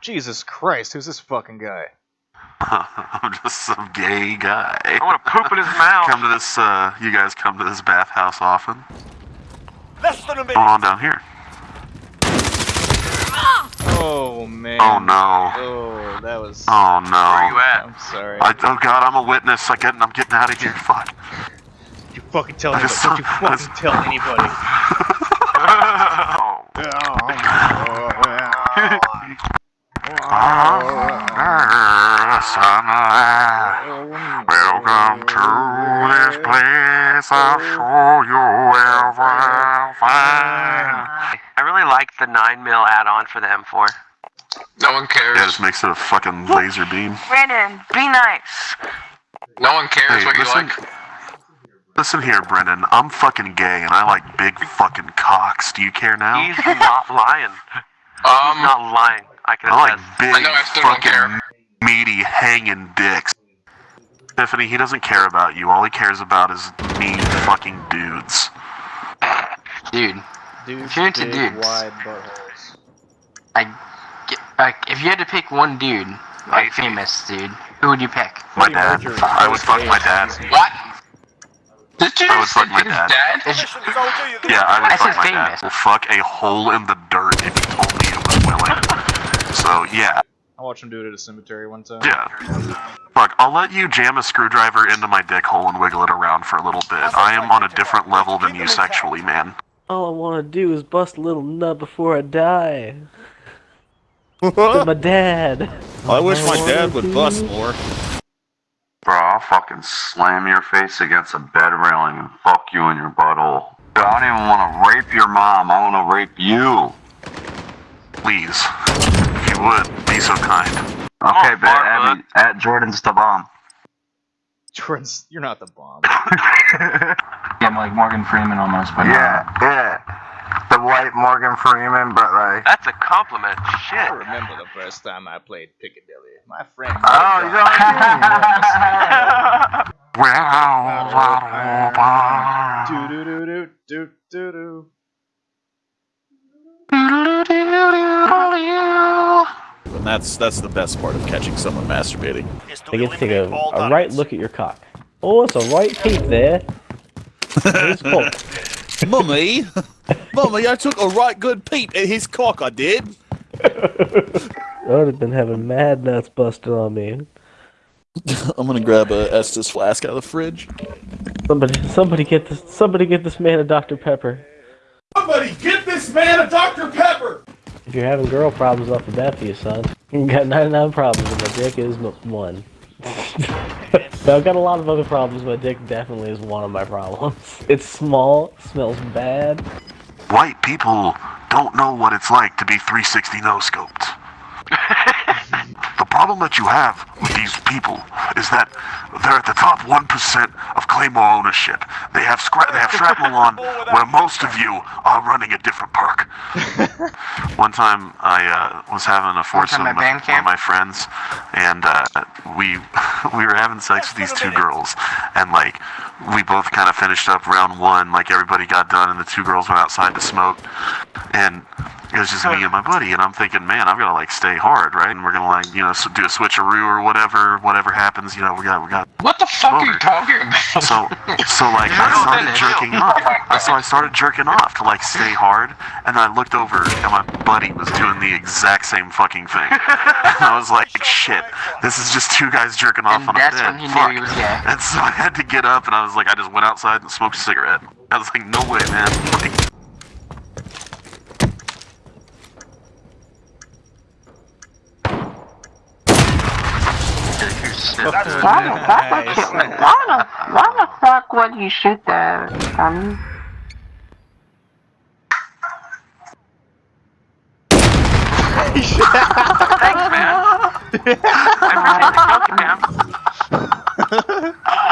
Jesus Christ, who's this fucking guy? I'm just some gay guy. I want to poop in his mouth. Come to this, uh, you guys come to this bathhouse often? Less than a What's going on down here? Oh man. Oh no. Oh, that was. Oh no. Where you at? I'm sorry. I, oh god, I'm a witness. I get, I'm getting out of here. Fuck. you fucking tell anybody. just Don't you fucking tell anybody. Welcome to this place. I'll show you everything. I really like the 9 mil add-on for the M4. No one cares. Yeah, it just makes it a fucking laser beam. Brandon, be nice. No one cares Hey, what you listen, like. listen here, Brendan. I'm fucking gay and I like big fucking cocks. Do you care now? He's not lying. He's Um, not lying. I can I like big I know, I still don't fucking care. meaty hanging dicks. Tiffany, he doesn't care about you. All he cares about is mean fucking dudes. Dude, Dudes, If you're into dudes. wide buttholes. I, get, like, if you had to pick one dude, like Hey, famous dude, who would you pick? My dad. Mercury. I would fuck my dad. what? Did you I would fuck my dad. dad? It's- Mission soldier, you're the Yeah, I would I fuck said my famous. dad. Will fuck a hole in the dirt if you told me it was willing. So yeah, I watched him do it at a cemetery one time. yeah. Fuck, I'll let you jam a screwdriver into my dick hole and wiggle it around for a little bit. I am on a different level than you sexually, man. All I want to do is bust a little nut before I die. to my dad. I wish my dad would bust more. Bro, I'll fucking slam your face against a bed railing and fuck you in your butthole. Dude, I don't even want to rape your mom. I want to rape you. Please, if you would, be so kind. Oh, okay, Oh, bet fuck, at, Jordan's the bomb. Jordan's, you're not the bomb. yeah, Yeah, I'm like Morgan Freeman almost, but yeah. yeah. The white Morgan Freeman, but like. That's a compliment. I Shit. remember the first time I played Piccadilly. My friend. Oh, you Do that's that's the best part of catching someone masturbating. Is to They get to take a, a right look at your cock. Oh, it's a right peep there. It's cool. Mummy, mummy, I took a right good peep at his cock. I did. I would have been having mad nuts busted on me. I'm gonna grab a Estus flask out of the fridge. Somebody, somebody get this, somebody get this man a Dr Pepper. Somebody get this man a Dr Pepper. If you're having girl problems off the bat for you, son, you got 99 problems, and my dick is one. but I've got a lot of other problems. but dick definitely is one of my problems. It's small, smells bad. White people don't know what it's like to be 360 no scoped. the problem that you have with these people is that they're at the top 1% of Claymore ownership. They have scra- they have shrapnel on where most of you are running a different perk. One time I uh, was having a foursome with one of my friends, and uh, we we were having sex with these two girls, and like we both kind of finished up round one, like everybody got done, and the two girls went outside to smoke, and it was just me and my buddy, and I'm thinking, man, I'm gonna like stay hard, right? And we're gonna like you know do a switcheroo or whatever, whatever happens, you know, we got we got What the fuck are you talking about? so, so like I started jerking off. So I started jerking off to like stay hard, and then I looked over and my buddy was doing the exact same fucking thing. And I was like, shit, this is just two guys jerking off And on a that's bed. when he knew he was gay. And so I had to get up, and I was like, I just went outside and smoked a cigarette. I was like, no way, man. Like, Why the fuck would you? Why the, why the fuck would you shoot that? Thanks, man. I appreciate the joke, man.